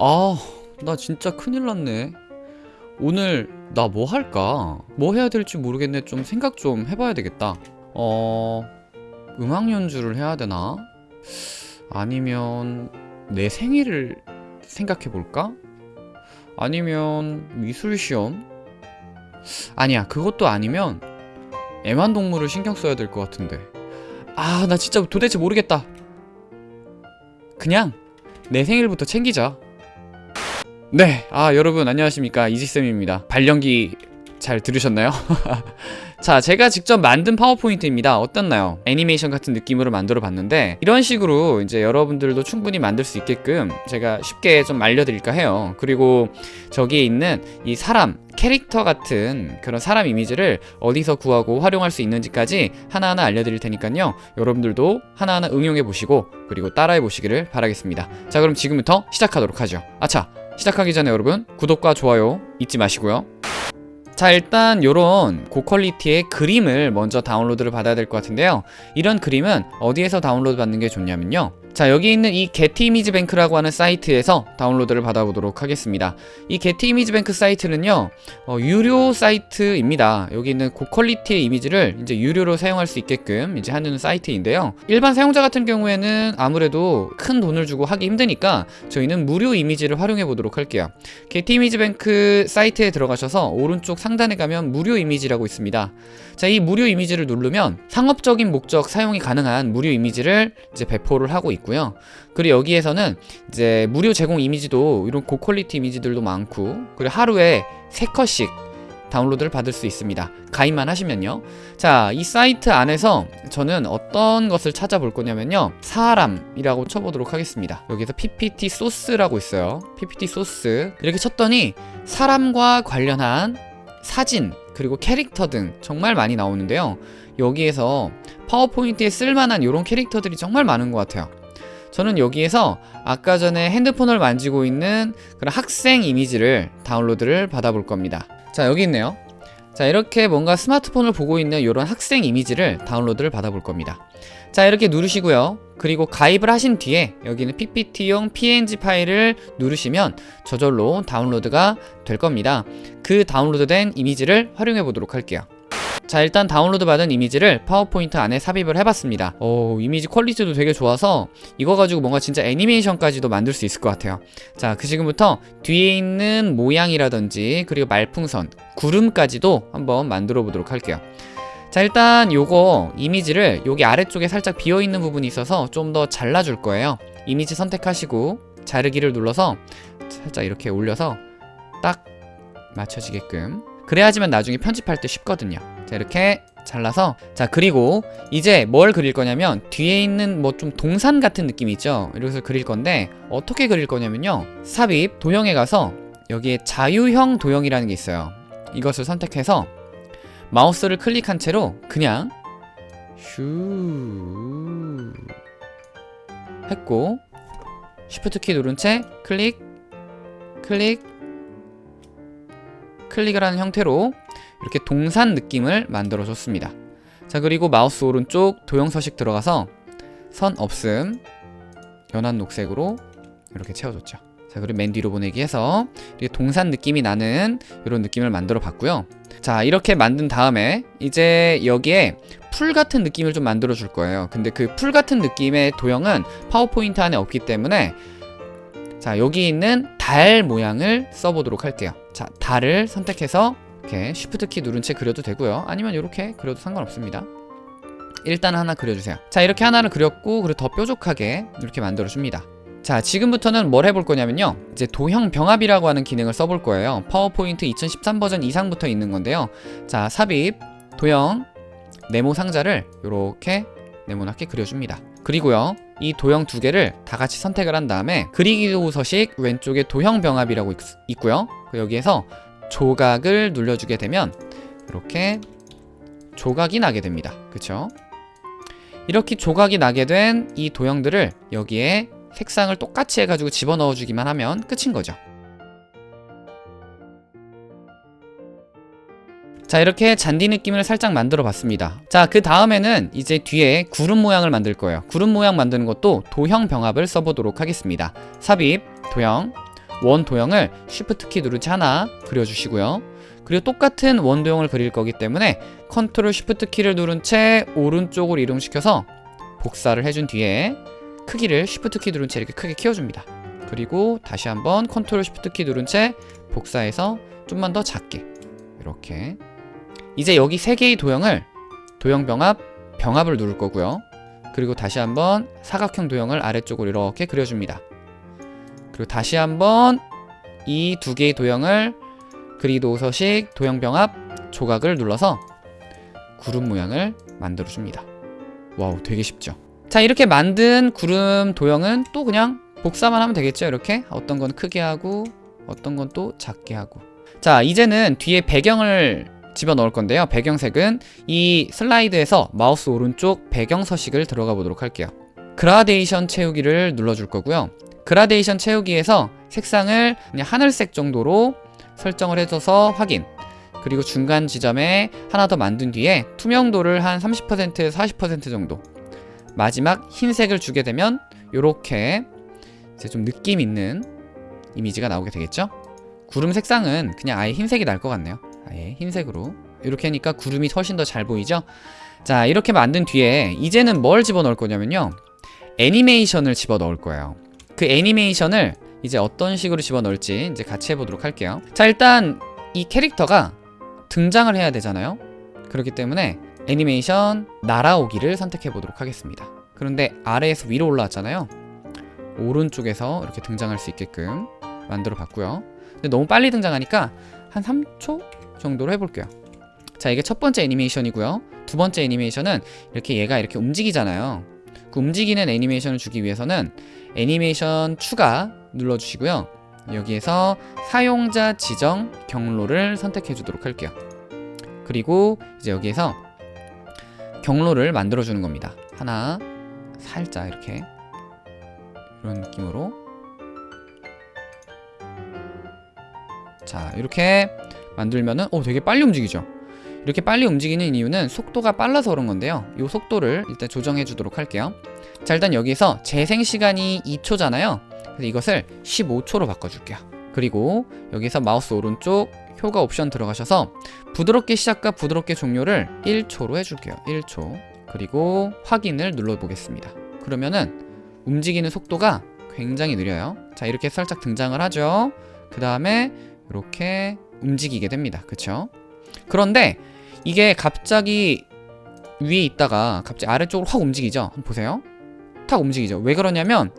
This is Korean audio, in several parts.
아, 나 진짜 큰일 났네. 오늘 나 뭐 할까? 뭐 해야 될지 모르겠네. 좀 생각 좀 해봐야 되겠다. 어, 음악 연주를 해야 되나? 아니면 내 생일을 생각해 볼까? 아니면 미술 시험? 아니야, 그것도 아니면 애완동물을 신경 써야 될 것 같은데. 아, 나 진짜 도대체 모르겠다. 그냥 내 생일부터 챙기자. 네, 아 여러분 안녕하십니까 이지쌤입니다. 발령기 잘 들으셨나요? 자, 제가 직접 만든 파워포인트입니다. 어떻나요? 애니메이션 같은 느낌으로 만들어 봤는데 이런 식으로 이제 여러분들도 충분히 만들 수 있게끔 제가 쉽게 좀 알려드릴까 해요. 그리고 저기에 있는 이 사람, 캐릭터 같은 그런 사람 이미지를 어디서 구하고 활용할 수 있는지까지 하나하나 알려드릴 테니까요. 여러분들도 하나하나 응용해 보시고 그리고 따라해 보시기를 바라겠습니다. 자, 그럼 지금부터 시작하도록 하죠. 아차, 시작하기 전에 여러분 구독과 좋아요 잊지 마시고요. 자 일단 요런 고퀄리티의 그림을 먼저 다운로드를 받아야 될 것 같은데요 이런 그림은 어디에서 다운로드 받는 게 좋냐면요 자 여기 있는 이 게티 이미지 뱅크라고 하는 사이트에서 다운로드를 받아보도록 하겠습니다. 이 게티 이미지 뱅크 사이트는요 어, 유료 사이트입니다. 여기 있는 고퀄리티의 이미지를 이제 유료로 사용할 수 있게끔 이제 하는 사이트인데요. 일반 사용자 같은 경우에는 아무래도 큰 돈을 주고 하기 힘드니까 저희는 무료 이미지를 활용해 보도록 할게요. 게티 이미지 뱅크 사이트에 들어가셔서 오른쪽 상단에 가면 무료 이미지라고 있습니다. 자 이 무료 이미지를 누르면 상업적인 목적 사용이 가능한 무료 이미지를 이제 배포를 하고 있고 요. 그리고 여기에서는 이제 무료 제공 이미지도 이런 고퀄리티 이미지들도 많고 그리고 하루에 3컷씩 다운로드를 받을 수 있습니다. 가입만 하시면요. 자 이 사이트 안에서 저는 어떤 것을 찾아볼 거냐면요. 사람이라고 쳐보도록 하겠습니다. 여기서 ppt 소스라고 있어요. Ppt 소스. 이렇게 쳤더니 사람과 관련한 사진 그리고 캐릭터 등 정말 많이 나오는데요. 여기에서 파워포인트에 쓸만한 이런 캐릭터들이 정말 많은 것 같아요 저는 여기에서 아까 전에 핸드폰을 만지고 있는 그런 학생 이미지를 다운로드를 받아볼 겁니다. 자 여기 있네요. 자 이렇게 뭔가 스마트폰을 보고 있는 이런 학생 이미지를 다운로드를 받아볼 겁니다. 자 이렇게 누르시고요. 그리고 가입을 하신 뒤에 여기는 ppt용 png 파일을 누르시면 저절로 다운로드가 될 겁니다. 그 다운로드 된 이미지를 활용해 보도록 할게요 자 일단 다운로드 받은 이미지를 파워포인트 안에 삽입을 해봤습니다. 오 이미지 퀄리티도 되게 좋아서 이거 가지고 뭔가 진짜 애니메이션까지도 만들 수 있을 것 같아요. 자 그 지금부터 뒤에 있는 모양이라든지 그리고 말풍선 구름까지도 한번 만들어 보도록 할게요. 자 일단 요거 이미지를 여기 아래쪽에 살짝 비어있는 부분이 있어서 좀 더 잘라줄 거예요. 이미지 선택하시고 자르기를 눌러서 살짝 이렇게 올려서 딱 맞춰지게끔. 그래야지만 나중에 편집할 때 쉽거든요 자 이렇게 잘라서 자 그리고 이제 뭘 그릴 거냐면 뒤에 있는 뭐 좀 동산 같은 느낌이 있죠? 이렇게 그릴 건데 어떻게 그릴 거냐면요. 삽입 도형에 가서 여기에 자유형 도형이라는 게 있어요. 이것을 선택해서 마우스를 클릭한 채로 그냥 슈 했고 Shift 키 누른 채 클릭 클릭 클릭을 하는 형태로 이렇게 동산 느낌을 만들어 줬습니다. 자 그리고 마우스 오른쪽 도형 서식 들어가서 선 없음 연한 녹색으로 이렇게 채워줬죠. 자 그리고 맨 뒤로 보내기 해서 동산 느낌이 나는 이런 느낌을 만들어 봤고요. 자 이렇게 만든 다음에 이제 여기에 풀 같은 느낌을 좀 만들어 줄 거예요. 근데 그 풀 같은 느낌의 도형은 파워포인트 안에 없기 때문에 자 여기 있는 달 모양을 써보도록 할게요. 자 달을 선택해서 이렇게 Shift 키 누른 채 그려도 되고요. 아니면 이렇게 그려도 상관없습니다. 일단 하나 그려주세요. 자 이렇게 하나를 그렸고 그리고 더 뾰족하게 이렇게 만들어줍니다. 자 지금부터는 뭘 해볼 거냐면요. 이제 도형 병합이라고 하는 기능을 써볼 거예요. 파워포인트 2013 버전 이상부터 있는 건데요. 자 삽입 도형 네모 상자를 이렇게 네모나게 그려줍니다. 그리고요 이 도형 두 개를 다 같이 선택을 한 다음에 그리기 도 서식 왼쪽에 도형 병합이라고 있, 고요. 여기에서 조각을 눌러주게 되면 이렇게 조각이 나게 됩니다. 그쵸? 이렇게 조각이 나게 된 이 도형들을 여기에 색상을 똑같이 해가지고 집어넣어 주기만 하면 끝인 거죠. 자 이렇게 잔디 느낌을 살짝 만들어 봤습니다. 자 그 다음에는 이제 뒤에 구름 모양을 만들 거예요. 구름 모양 만드는 것도 도형 병합을 써보도록 하겠습니다. 삽입 도형 원 도형을 Shift 키 누른 채 하나 그려주시고요. 그리고 똑같은 원 도형을 그릴 거기 때문에 컨트롤 Shift 키를 누른 채 오른쪽으로 이동시켜서 복사를 해준 뒤에 크기를 Shift 키 누른 채 이렇게 크게 키워줍니다. 그리고 다시 한번 컨트롤 Shift 키 누른 채 복사해서 좀만 더 작게 이렇게 이제 여기 세 개의 도형을 도형 병합, 병합을 누를 거고요. 그리고 다시 한번 사각형 도형을 아래쪽으로 이렇게 그려줍니다. 그리고 다시 한번 이 두 개의 도형을 그리기 도구 서식 도형 병합 조각을 눌러서 구름 모양을 만들어 줍니다. 와우, 되게 쉽죠? 자, 이렇게 만든 구름 도형은 또 그냥 복사만 하면 되겠죠? 이렇게 어떤 건 크게 하고 어떤 건 또 작게 하고 자, 이제는 뒤에 배경을 집어 넣을 건데요. 배경색은 이 슬라이드에서 마우스 오른쪽 배경 서식을 들어가 보도록 할게요. 그라데이션 채우기를 눌러줄 거고요. 그라데이션 채우기에서 색상을 하늘색 정도로 설정을 해줘서 확인. 그리고 중간 지점에 하나 더 만든 뒤에 투명도를 한 30%에서 40% 정도. 마지막 흰색을 주게 되면 이렇게 이제 좀 느낌 있는 이미지가 나오게 되겠죠? 구름 색상은 그냥 아예 흰색이 날 것 같네요. 아예 흰색으로 이렇게 하니까 구름이 훨씬 더 잘 보이죠? 자 이렇게 만든 뒤에 이제는 뭘 집어넣을 거냐면요 애니메이션을 집어넣을 거예요 그 애니메이션을 이제 어떤 식으로 집어넣을지 이제 같이 해보도록 할게요. 자 일단 이 캐릭터가 등장을 해야 되잖아요. 그렇기 때문에 애니메이션 날아오기를 선택해 보도록 하겠습니다. 그런데 아래에서 위로 올라왔잖아요. 오른쪽에서 이렇게 등장할 수 있게끔 만들어 봤고요. 근데 너무 빨리 등장하니까 한 3초 정도로 해볼게요. 자 이게 첫 번째 애니메이션이고요. 두 번째 애니메이션은 이렇게 얘가 이렇게 움직이잖아요 그 움직이는 애니메이션을 주기 위해서는 애니메이션 추가 눌러주시고요. 여기에서 사용자 지정 경로를 선택해 주도록 할게요. 그리고 이제 여기에서 경로를 만들어 주는 겁니다. 하나 살짝 이렇게. 이런 느낌으로. 자 이렇게 만들면은 오 되게 빨리 움직이죠 이렇게 빨리 움직이는 이유는 속도가 빨라서 그런 건데요. 이 속도를 일단 조정해 주도록 할게요. 자 일단 여기서 재생 시간이 2초잖아요. 그래서 이것을 15초로 바꿔줄게요. 그리고 여기서 마우스 오른쪽 효과 옵션 들어가셔서 부드럽게 시작과 부드럽게 종료를 1초로 해줄게요. 1초. 그리고 확인을 눌러보겠습니다. 그러면은 움직이는 속도가 굉장히 느려요. 자 이렇게 살짝 등장을 하죠. 그 다음에 이렇게 움직이게 됩니다. 그쵸 그런데 이게 갑자기 위에 있다가 갑자기 아래쪽으로 확 움직이죠? 한번 보세요. 탁 움직이죠. 왜 그러냐면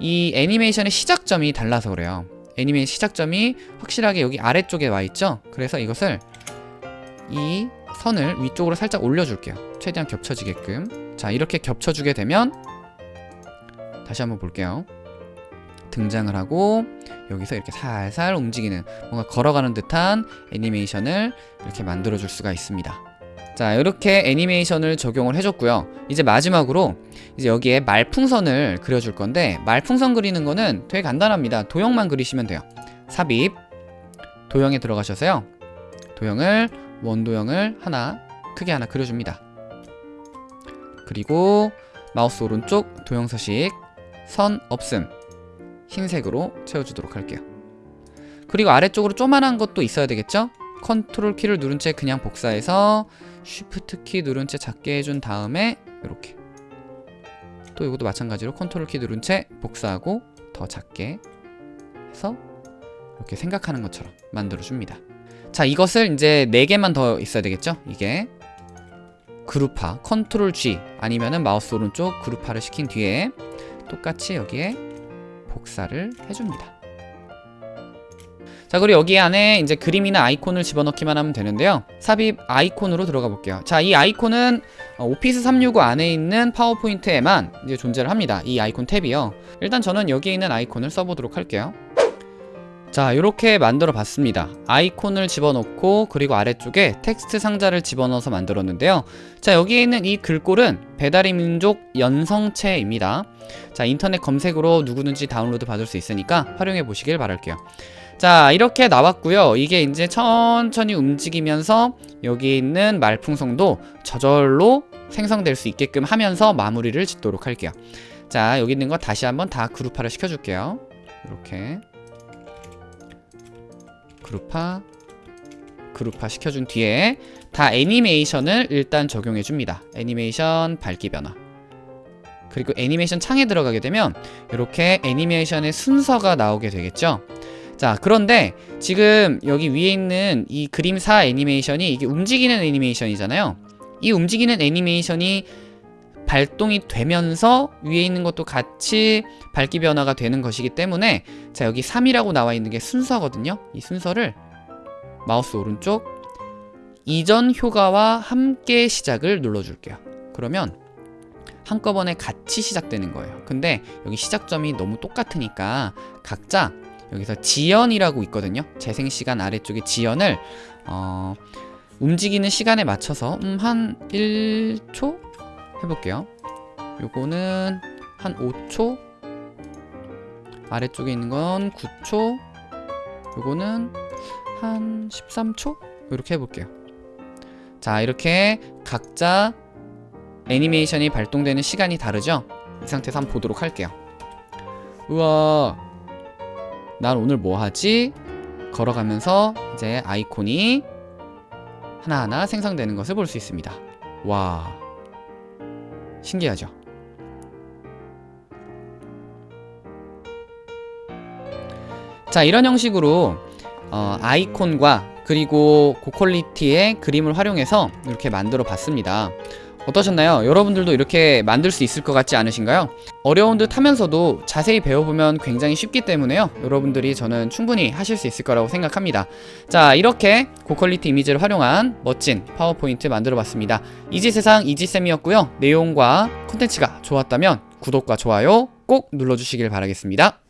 이 애니메이션의 시작점이 달라서 그래요. 애니메이션 시작점이 확실하게 여기 아래쪽에 와 있죠? 그래서 이것을 이 선을 위쪽으로 살짝 올려줄게요. 최대한 겹쳐지게끔. 자 이렇게 겹쳐주게 되면 다시 한번 볼게요 등장을 하고 여기서 이렇게 살살 움직이는 뭔가 걸어가는 듯한 애니메이션을 이렇게 만들어 줄 수가 있습니다. 자 이렇게 애니메이션을 적용을 해줬고요. 이제 마지막으로 이제 여기에 말풍선을 그려줄 건데 말풍선 그리는 거는 되게 간단합니다. 도형만 그리시면 돼요. 삽입. 도형에 들어가셔서요. 도형을 원도형을 하나 크게 하나 그려줍니다. 그리고 마우스 오른쪽 도형 서식 선 없음 흰색으로 채워주도록 할게요 그리고 아래쪽으로 조만한 것도 있어야 되겠죠? 컨트롤 키를 누른 채 그냥 복사해서 Shift 키 누른 채 작게 해준 다음에 이렇게 또 이것도 마찬가지로 컨트롤 키 누른 채 복사하고 더 작게 해서 이렇게 생각하는 것처럼 만들어줍니다 자 이것을 이제 4개만 더 있어야 되겠죠? 이게 그룹화 컨트롤 G 아니면은 마우스 오른쪽 그룹화를 시킨 뒤에 똑같이 여기에 복사를 해줍니다. 자 그리고 여기 안에 이제 그림이나 아이콘을 집어넣기만 하면 되는데요. 삽입 아이콘으로 들어가 볼게요. 자 이 아이콘은 어, 오피스 365 안에 있는 파워포인트에만 이제 존재를 합니다. 이 아이콘 탭이요. 일단 저는 여기에 있는 아이콘을 써보도록 할게요 자 이렇게 만들어 봤습니다. 아이콘을 집어넣고 그리고 아래쪽에 텍스트 상자를 집어넣어서 만들었는데요. 자 여기에 있는 이 글꼴은 배달의 민족 연성체입니다. 자 인터넷 검색으로 누구든지 다운로드 받을 수 있으니까 활용해 보시길 바랄게요. 자 이렇게 나왔고요. 이게 이제 천천히 움직이면서 여기 있는 말풍선도 저절로 생성될 수 있게끔 하면서 마무리를 짓도록 할게요. 자 여기 있는 거 다시 한번 다 그룹화를 시켜줄게요. 이렇게 그룹화 그룹화 시켜준 뒤에 다 애니메이션을 일단 적용해 줍니다. 애니메이션 밝기 변화. 그리고 애니메이션 창에 들어가게 되면 이렇게 애니메이션의 순서가 나오게 되겠죠? 자 그런데 지금 여기 위에 있는 이 그림사 애니메이션이 이게 움직이는 애니메이션이잖아요. 이 움직이는 애니메이션이 발동이 되면서 위에 있는 것도 같이 밝기 변화가 되는 것이기 때문에 자 여기 3이라고 나와 있는 게 순서거든요. 이 순서를 마우스 오른쪽 이전 효과와 함께 시작을 눌러줄게요. 그러면 한꺼번에 같이 시작되는 거예요. 근데 여기 시작점이 너무 똑같으니까 각자 여기서 지연이라고 있거든요. 재생시간 아래쪽에 지연을 어, 움직이는 시간에 맞춰서 음, 한 1초 해볼게요. 요거는 한 5초? 아래쪽에 있는 건 9초? 요거는 한 13초? 이렇게 해볼게요. 자 이렇게 각자 애니메이션이 발동되는 시간이 다르죠? 이 상태에서 한번 보도록 할게요. 우와 난 오늘 뭐 하지? 걸어가면서 이제 아이콘이 하나하나 생성되는 것을 볼 수 있습니다. 와 신기하죠? 자 이런 형식으로 어, 아이콘과 그리고 고퀄리티의 그림을 활용해서 이렇게 만들어 봤습니다 어떠셨나요? 여러분들도 이렇게 만들 수 있을 것 같지 않으신가요? 어려운 듯 하면서도 자세히 배워보면 굉장히 쉽기 때문에요. 여러분들이 저는 충분히 하실 수 있을 거라고 생각합니다. 자 이렇게 고퀄리티 이미지를 활용한 멋진 파워포인트 만들어 봤습니다. 이지세상 이지쌤이었고요. 내용과 콘텐츠가 좋았다면 구독과 좋아요 꼭 눌러주시길 바라겠습니다